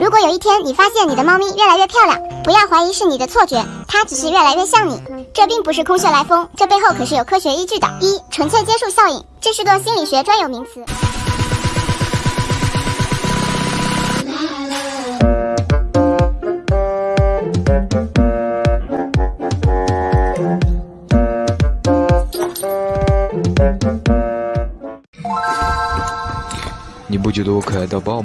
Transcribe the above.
如果有一天你发现你的猫咪越来越漂亮，不要怀疑是你的错觉，它只是越来越像你。这并不是空穴来风，这背后可是有科学依据的。一，纯粹接触效应，这是个心理学专有名词。你不觉得我可爱到爆？